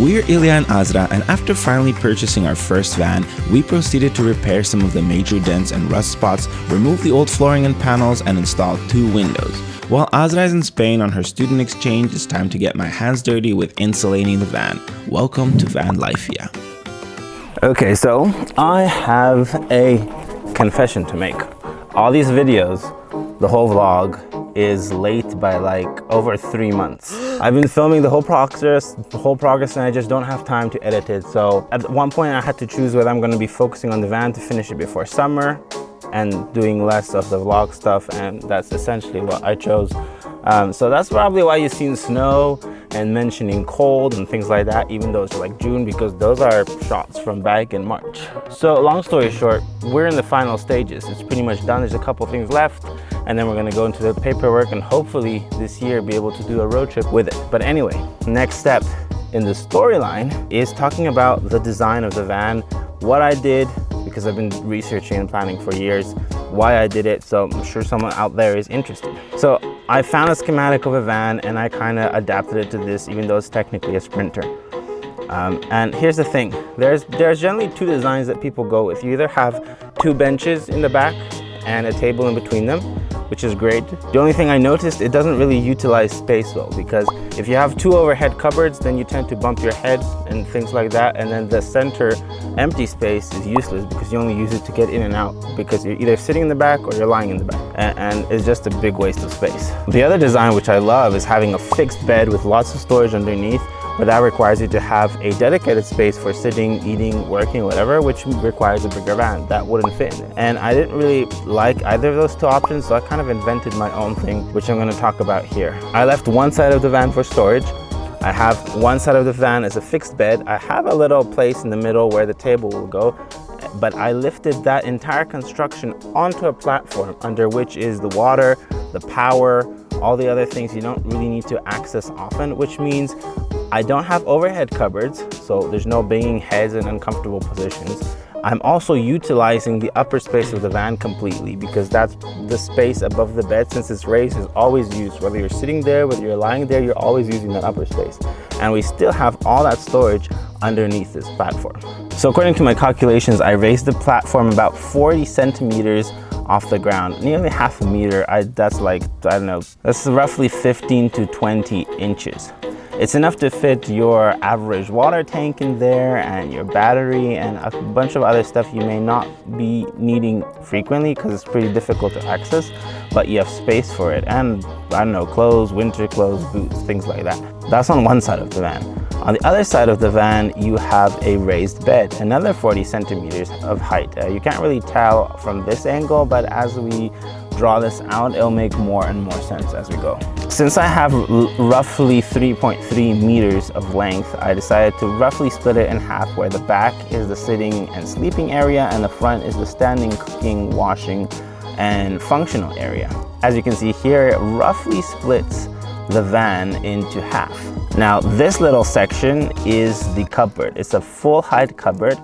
We're Ilya and Azra, and after finally purchasing our first van, we proceeded to repair some of the major dents and rust spots, remove the old flooring and panels, and install two windows. While Azra is in Spain on her student exchange, it's time to get my hands dirty with insulating the van. Welcome to Van Life, yeah. Okay, so I have a confession to make. All these videos, the whole vlog, is late by like over three months. I've been filming the whole progress, the whole progress and I just don't have time to edit it. So at one point I had to choose whether I'm gonna be focusing on the van to finish it before summer and doing less of the vlog stuff and that's essentially what I chose. Um, so that's probably why you've seen snow and mentioning cold and things like that even though it's like June because those are shots from back in March. So long story short, we're in the final stages. It's pretty much done. There's a couple things left and then we're gonna go into the paperwork and hopefully this year be able to do a road trip with it. But anyway, next step in the storyline is talking about the design of the van, what I did, because I've been researching and planning for years why I did it. So I'm sure someone out there is interested. So I found a schematic of a van and I kind of adapted it to this, even though it's technically a Sprinter. Um, and here's the thing, there's, there's generally two designs that people go with. You either have two benches in the back and a table in between them, which is great. The only thing I noticed, it doesn't really utilize space well because if you have two overhead cupboards, then you tend to bump your head and things like that. And then the center empty space is useless because you only use it to get in and out because you're either sitting in the back or you're lying in the back. And, and it's just a big waste of space. The other design, which I love, is having a fixed bed with lots of storage underneath but that requires you to have a dedicated space for sitting, eating, working, whatever, which requires a bigger van. That wouldn't fit. And I didn't really like either of those two options, so I kind of invented my own thing, which I'm gonna talk about here. I left one side of the van for storage. I have one side of the van as a fixed bed. I have a little place in the middle where the table will go, but I lifted that entire construction onto a platform under which is the water, the power, all the other things you don't really need to access often, which means I don't have overhead cupboards, so there's no banging heads in uncomfortable positions. I'm also utilizing the upper space of the van completely because that's the space above the bed since it's raised is always used. Whether you're sitting there, whether you're lying there, you're always using that upper space. And we still have all that storage underneath this platform. So according to my calculations, I raised the platform about 40 centimeters off the ground, nearly half a meter. I, that's like, I don't know, that's roughly 15 to 20 inches. It's enough to fit your average water tank in there and your battery and a bunch of other stuff you may not be needing frequently because it's pretty difficult to access, but you have space for it. And I don't know, clothes, winter clothes, boots, things like that. That's on one side of the van. On the other side of the van, you have a raised bed, another 40 centimeters of height. Uh, you can't really tell from this angle, but as we draw this out, it'll make more and more sense as we go. Since I have roughly 3.3 meters of length, I decided to roughly split it in half where the back is the sitting and sleeping area and the front is the standing, cooking, washing, and functional area. As you can see here, it roughly splits the van into half. Now this little section is the cupboard. It's a full height cupboard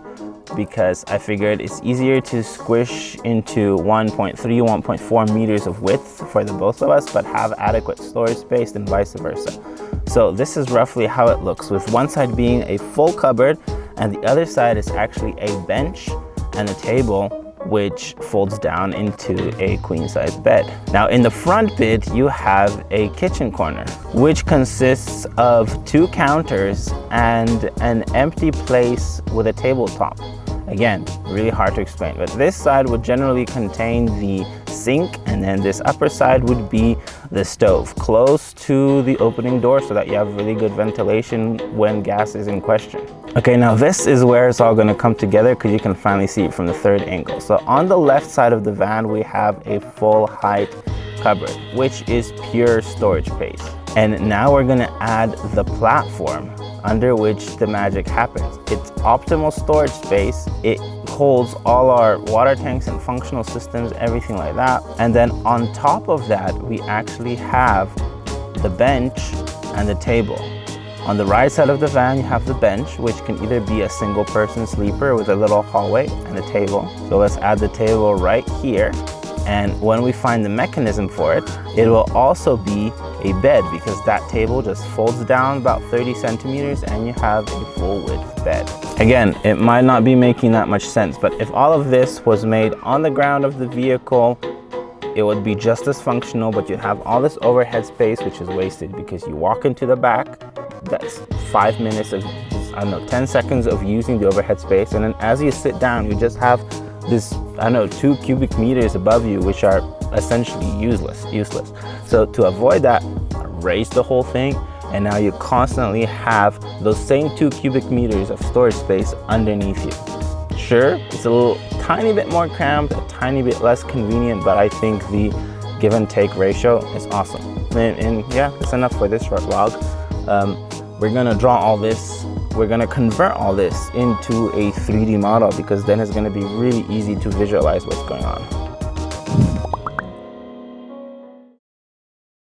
because I figured it's easier to squish into 1.3, 1.4 meters of width for the both of us, but have adequate storage space and vice versa. So this is roughly how it looks with one side being a full cupboard and the other side is actually a bench and a table which folds down into a queen size bed. Now in the front bit, you have a kitchen corner, which consists of two counters and an empty place with a tabletop. Again, really hard to explain, but this side would generally contain the sink and then this upper side would be the stove close to the opening door so that you have really good ventilation when gas is in question. Okay, now this is where it's all gonna come together because you can finally see it from the third angle. So on the left side of the van, we have a full height cupboard, which is pure storage space. And now we're gonna add the platform under which the magic happens. It's optimal storage space. It holds all our water tanks and functional systems, everything like that. And then on top of that, we actually have the bench and the table. On the right side of the van, you have the bench, which can either be a single person sleeper with a little hallway and a table. So let's add the table right here. And when we find the mechanism for it, it will also be a bed because that table just folds down about 30 centimeters and you have a full width bed. Again, it might not be making that much sense, but if all of this was made on the ground of the vehicle, it would be just as functional, but you'd have all this overhead space, which is wasted because you walk into the back, that's five minutes of, I don't know, 10 seconds of using the overhead space. And then as you sit down, you just have this, I know, two cubic meters above you, which are essentially useless, useless. So to avoid that, raise the whole thing, and now you constantly have those same two cubic meters of storage space underneath you. Sure, it's a little tiny bit more cramped, a tiny bit less convenient, but I think the give and take ratio is awesome. And, and yeah, that's enough for this short vlog. Um, we're gonna draw all this we're gonna convert all this into a 3D model because then it's gonna be really easy to visualize what's going on.